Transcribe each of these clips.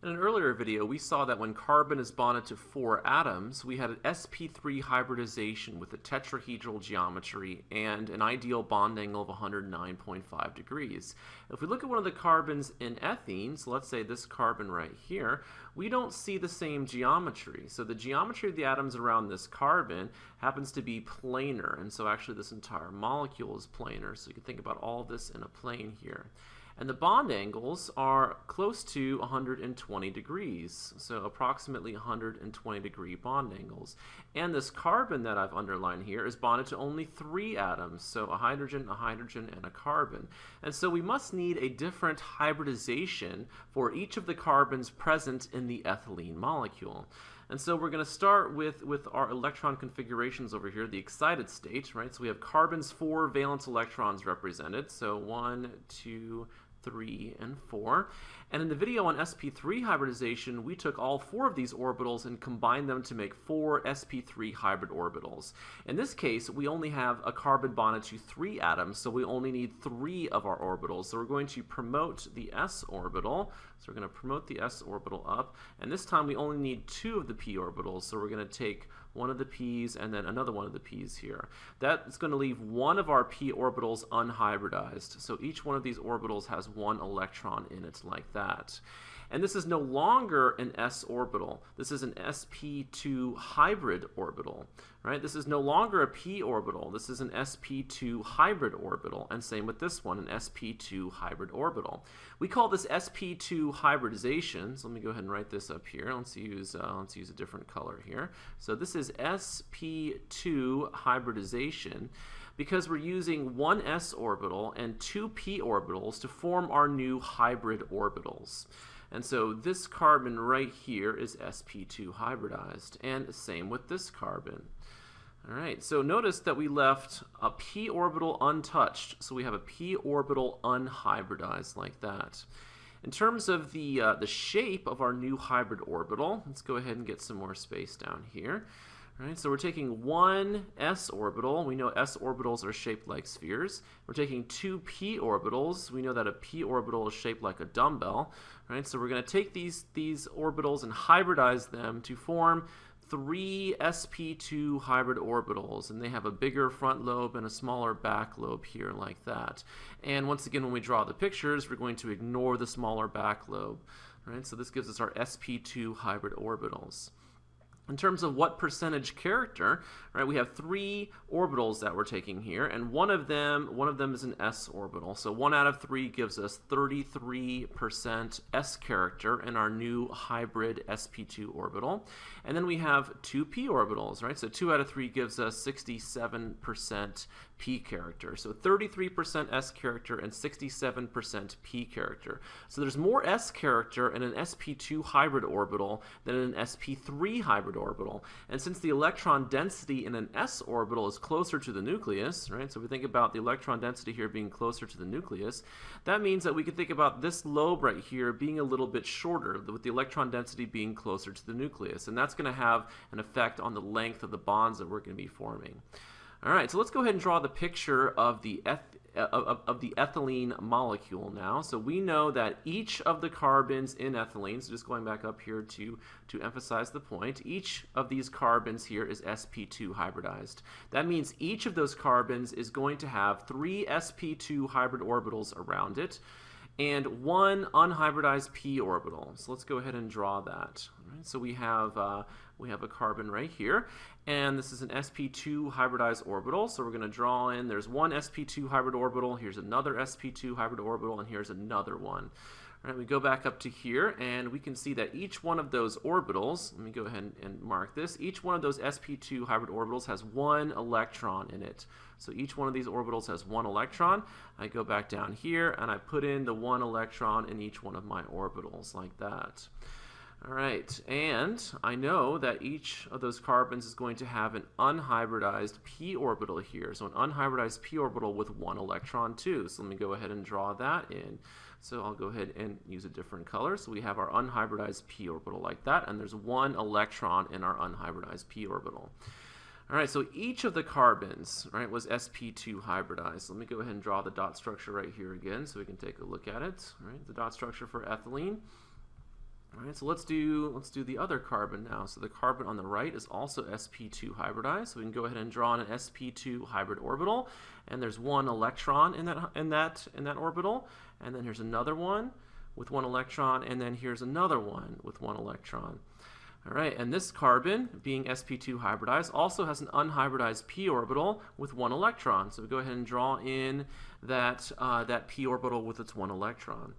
In an earlier video, we saw that when carbon is bonded to four atoms, we had an sp3 hybridization with a tetrahedral geometry and an ideal bond angle of 109.5 degrees. If we look at one of the carbons in ethene, so let's say this carbon right here, we don't see the same geometry. So the geometry of the atoms around this carbon happens to be planar, and so actually this entire molecule is planar. So you can think about all this in a plane here. And the bond angles are close to 120 degrees, so approximately 120 degree bond angles. And this carbon that I've underlined here is bonded to only three atoms, so a hydrogen, a hydrogen, and a carbon. And so we must need a different hybridization for each of the carbons present in the ethylene molecule. And so we're going to start with, with our electron configurations over here, the excited state, right? So we have carbon's four valence electrons represented. So one, two, 3, and 4. And in the video on sp3 hybridization, we took all four of these orbitals and combined them to make four sp3 hybrid orbitals. In this case, we only have a carbon bonded to three atoms, so we only need three of our orbitals. So we're going to promote the s orbital. So we're going to promote the s orbital up, and this time we only need two of the p orbitals, so we're going to take one of the p's, and then another one of the p's here. That is going to leave one of our p orbitals unhybridized. So each one of these orbitals has one electron in it like that. And this is no longer an s orbital. This is an sp2 hybrid orbital, right? This is no longer a p orbital. This is an sp2 hybrid orbital. And same with this one, an sp2 hybrid orbital. We call this sp2 hybridization. So let me go ahead and write this up here. Let's use, uh, let's use a different color here. So this is sp2 hybridization because we're using one s orbital and two p orbitals to form our new hybrid orbitals. And so this carbon right here is sp2 hybridized, and the same with this carbon. All right, so notice that we left a p orbital untouched, so we have a p orbital unhybridized like that. In terms of the, uh, the shape of our new hybrid orbital, let's go ahead and get some more space down here. Right, so we're taking one s orbital. We know s orbitals are shaped like spheres. We're taking two p orbitals. We know that a p orbital is shaped like a dumbbell. Right, so we're going to take these, these orbitals and hybridize them to form three sp2 hybrid orbitals. And they have a bigger front lobe and a smaller back lobe here like that. And once again, when we draw the pictures, we're going to ignore the smaller back lobe. Right, so this gives us our sp2 hybrid orbitals. In terms of what percentage character, right, we have three orbitals that we're taking here, and one of them, one of them is an s orbital. So one out of three gives us 33% s character in our new hybrid sp2 orbital. And then we have two p orbitals, right? So two out of three gives us 67% p character. So 33% s character and 67% p character. So there's more s character in an sp2 hybrid orbital than in an sp3 hybrid orbital. And since the electron density in an s orbital is closer to the nucleus, right? So if we think about the electron density here being closer to the nucleus, that means that we can think about this lobe right here being a little bit shorter with the electron density being closer to the nucleus. And that's going to have an effect on the length of the bonds that we're going to be forming. All right, so let's go ahead and draw the picture of the uh, of, of, the ethylene molecule now. So we know that each of the carbons in ethylene, so just going back up here to, to emphasize the point, each of these carbons here is sp2 hybridized. That means each of those carbons is going to have three sp2 hybrid orbitals around it and one unhybridized p orbital. So let's go ahead and draw that. So we have uh, we have a carbon right here, and this is an sp2 hybridized orbital. So we're going to draw in, there's one sp2 hybrid orbital, here's another sp2 hybrid orbital, and here's another one. All right, we go back up to here, and we can see that each one of those orbitals, let me go ahead and mark this, each one of those sp2 hybrid orbitals has one electron in it. So each one of these orbitals has one electron. I go back down here, and I put in the one electron in each one of my orbitals, like that. All right, and I know that each of those carbons is going to have an unhybridized p orbital here. So an unhybridized p orbital with one electron too. So let me go ahead and draw that in. So I'll go ahead and use a different color. So we have our unhybridized p orbital like that, and there's one electron in our unhybridized p orbital. All right, so each of the carbons, right, was sp2 hybridized. Let me go ahead and draw the dot structure right here again so we can take a look at it. All right, the dot structure for ethylene All right, so let's do let's do the other carbon now. So the carbon on the right is also sp2 hybridized. So we can go ahead and draw an sp2 hybrid orbital, and there's one electron in that in that in that orbital, and then here's another one with one electron, and then here's another one with one electron. All right, and this carbon, being sp2 hybridized, also has an unhybridized p orbital with one electron. So we go ahead and draw in that uh, that p orbital with its one electron.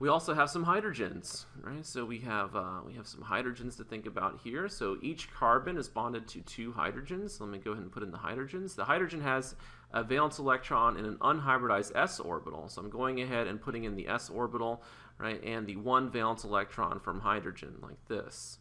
We also have some hydrogens, right? So we have uh, we have some hydrogens to think about here. So each carbon is bonded to two hydrogens. Let me go ahead and put in the hydrogens. The hydrogen has a valence electron in an unhybridized s orbital. So I'm going ahead and putting in the s orbital, right, and the one valence electron from hydrogen like this.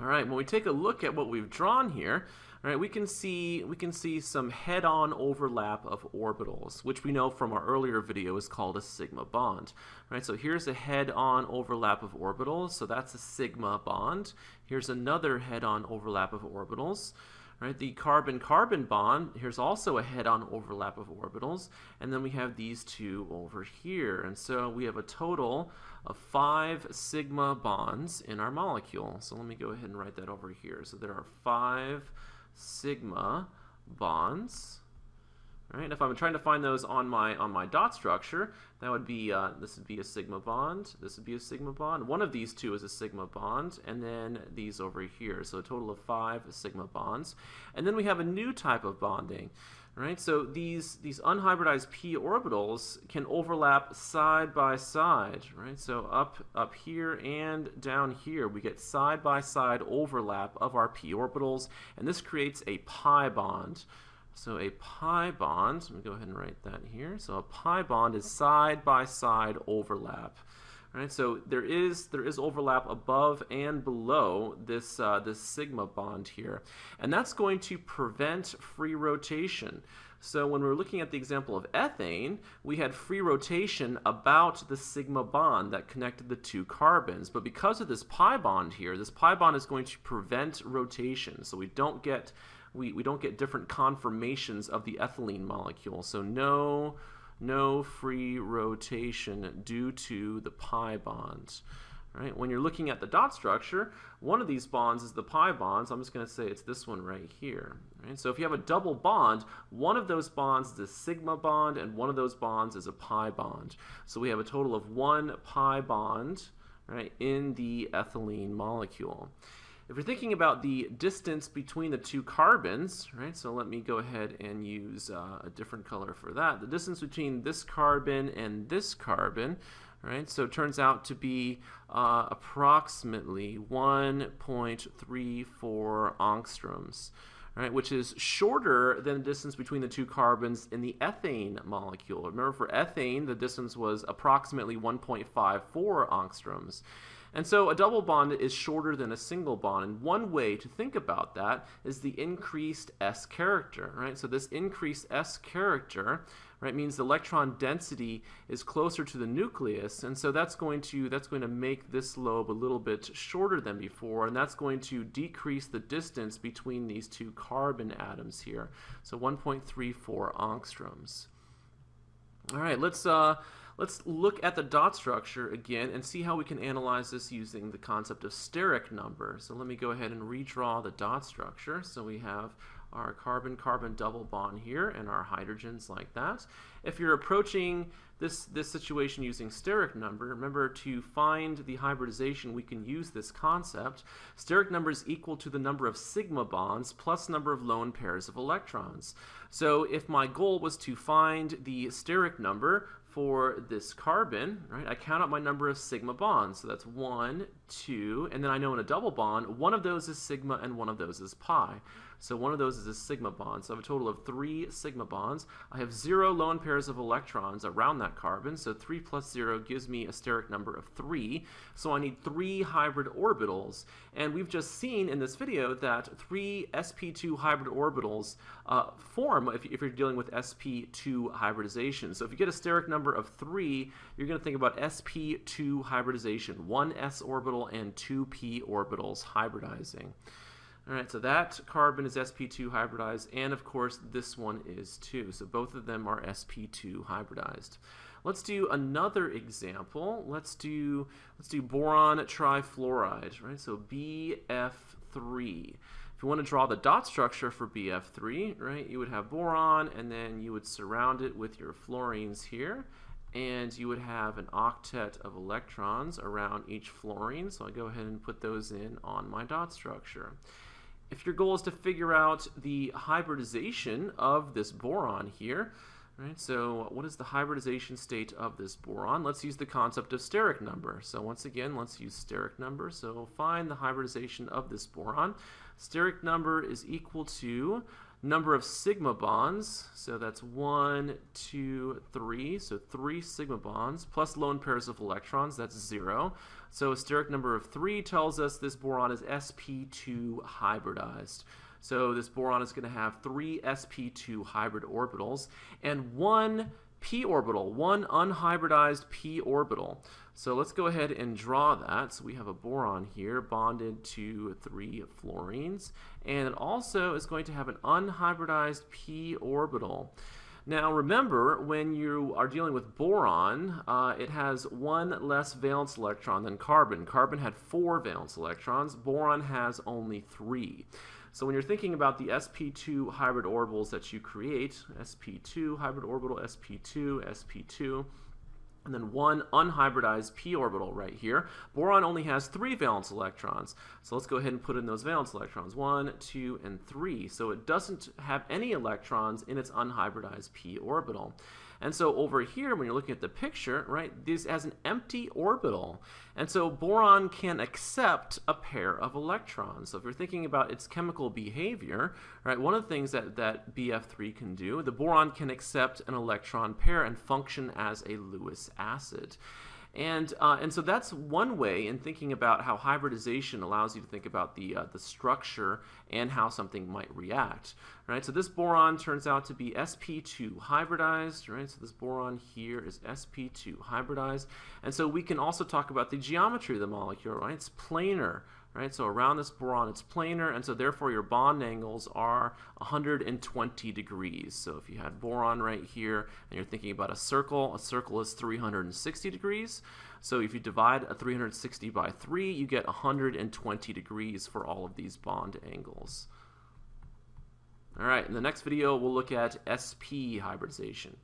All right, when we take a look at what we've drawn here, all right, we can see we can see some head-on overlap of orbitals, which we know from our earlier video is called a sigma bond. All right, so here's a head-on overlap of orbitals, so that's a sigma bond. Here's another head-on overlap of orbitals. Right, the carbon-carbon bond, here's also a head-on overlap of orbitals, and then we have these two over here. And so we have a total of five sigma bonds in our molecule. So let me go ahead and write that over here. So there are five sigma bonds. Right? If I'm trying to find those on my on my dot structure, that would be uh, this would be a sigma bond. This would be a sigma bond. One of these two is a sigma bond, and then these over here. So a total of five sigma bonds. And then we have a new type of bonding. Right? So these these unhybridized p orbitals can overlap side by side. Right? So up up here and down here, we get side by side overlap of our p orbitals, and this creates a pi bond. So a pi bond, let me go ahead and write that here. So a pi bond is side by side overlap. Right, so there is there is overlap above and below this uh, this sigma bond here, and that's going to prevent free rotation. So when we're looking at the example of ethane, we had free rotation about the sigma bond that connected the two carbons. But because of this pi bond here, this pi bond is going to prevent rotation. So we don't get we, we don't get different conformations of the ethylene molecule. So no, no free rotation due to the pi bonds. Right? When you're looking at the dot structure, one of these bonds is the pi bond, so I'm just going to say it's this one right here. Right? So if you have a double bond, one of those bonds is a sigma bond, and one of those bonds is a pi bond. So we have a total of one pi bond right, in the ethylene molecule. If you're thinking about the distance between the two carbons, right, so let me go ahead and use uh, a different color for that. The distance between this carbon and this carbon, right, so it turns out to be uh, approximately 1.34 angstroms. Right, which is shorter than the distance between the two carbons in the ethane molecule. Remember, for ethane, the distance was approximately 1.54 angstroms. And so a double bond is shorter than a single bond. And one way to think about that is the increased S character, right? So this increased S character, right, means the electron density is closer to the nucleus. And so that's going to that's going to make this lobe a little bit shorter than before, and that's going to decrease the distance between these two carbon atoms here. So 1.34 angstroms. All right, let's uh Let's look at the dot structure again and see how we can analyze this using the concept of steric number. So let me go ahead and redraw the dot structure. So we have our carbon-carbon double bond here and our hydrogens like that. If you're approaching this, this situation using steric number, remember to find the hybridization, we can use this concept. Steric number is equal to the number of sigma bonds plus number of lone pairs of electrons. So if my goal was to find the steric number for this carbon, right, I count out my number of sigma bonds. So that's one, two, and then I know in a double bond, one of those is sigma and one of those is pi. So one of those is a sigma bond. So I have a total of three sigma bonds. I have zero lone pairs of electrons around that carbon. So 3 plus 0 gives me a steric number of 3. So I need three hybrid orbitals. And we've just seen in this video that three sp2 hybrid orbitals uh, form if, if you're dealing with sp2 hybridization. So if you get a steric number of 3, you're going to think about sp2 hybridization, one s orbital and two p orbitals hybridizing. All right, so that carbon is sp2 hybridized, and of course this one is too. So both of them are sp2 hybridized. Let's do another example. Let's do let's do boron trifluoride, right? So BF3. If you want to draw the dot structure for BF3, right, you would have boron and then you would surround it with your fluorines here and you would have an octet of electrons around each fluorine. So I'll go ahead and put those in on my dot structure. If your goal is to figure out the hybridization of this boron here, right, so what is the hybridization state of this boron? Let's use the concept of steric number. So once again, let's use steric number. So find the hybridization of this boron. Steric number is equal to number of sigma bonds, so that's one, two, three, so three sigma bonds, plus lone pairs of electrons, that's zero. So steric number of three tells us this boron is sp2 hybridized. So this boron is going to have three sp2 hybrid orbitals and one p orbital, one unhybridized p orbital. So let's go ahead and draw that. So we have a boron here bonded to three fluorines, and it also is going to have an unhybridized p orbital. Now remember, when you are dealing with boron, uh, it has one less valence electron than carbon. Carbon had four valence electrons. Boron has only three. So when you're thinking about the sp2 hybrid orbitals that you create, sp2 hybrid orbital, sp2, sp2, and then one unhybridized p orbital right here. Boron only has three valence electrons. So let's go ahead and put in those valence electrons, one, two, and three. So it doesn't have any electrons in its unhybridized p orbital. And so over here, when you're looking at the picture, right, this has an empty orbital. And so boron can accept a pair of electrons. So if you're thinking about its chemical behavior, right, one of the things that, that BF3 can do, the boron can accept an electron pair and function as a Lewis acid. And, uh, and so that's one way in thinking about how hybridization allows you to think about the, uh, the structure and how something might react. Right? So this boron turns out to be sp2 hybridized. Right? So this boron here is sp2 hybridized. And so we can also talk about the geometry of the molecule. Right? It's planar. Right? So around this boron it's planar and so therefore your bond angles are 120 degrees. So if you had boron right here and you're thinking about a circle, a circle is 360 degrees. So if you divide a 360 by 3, you get 120 degrees for all of these bond angles. All right, in the next video, we'll look at sp hybridization.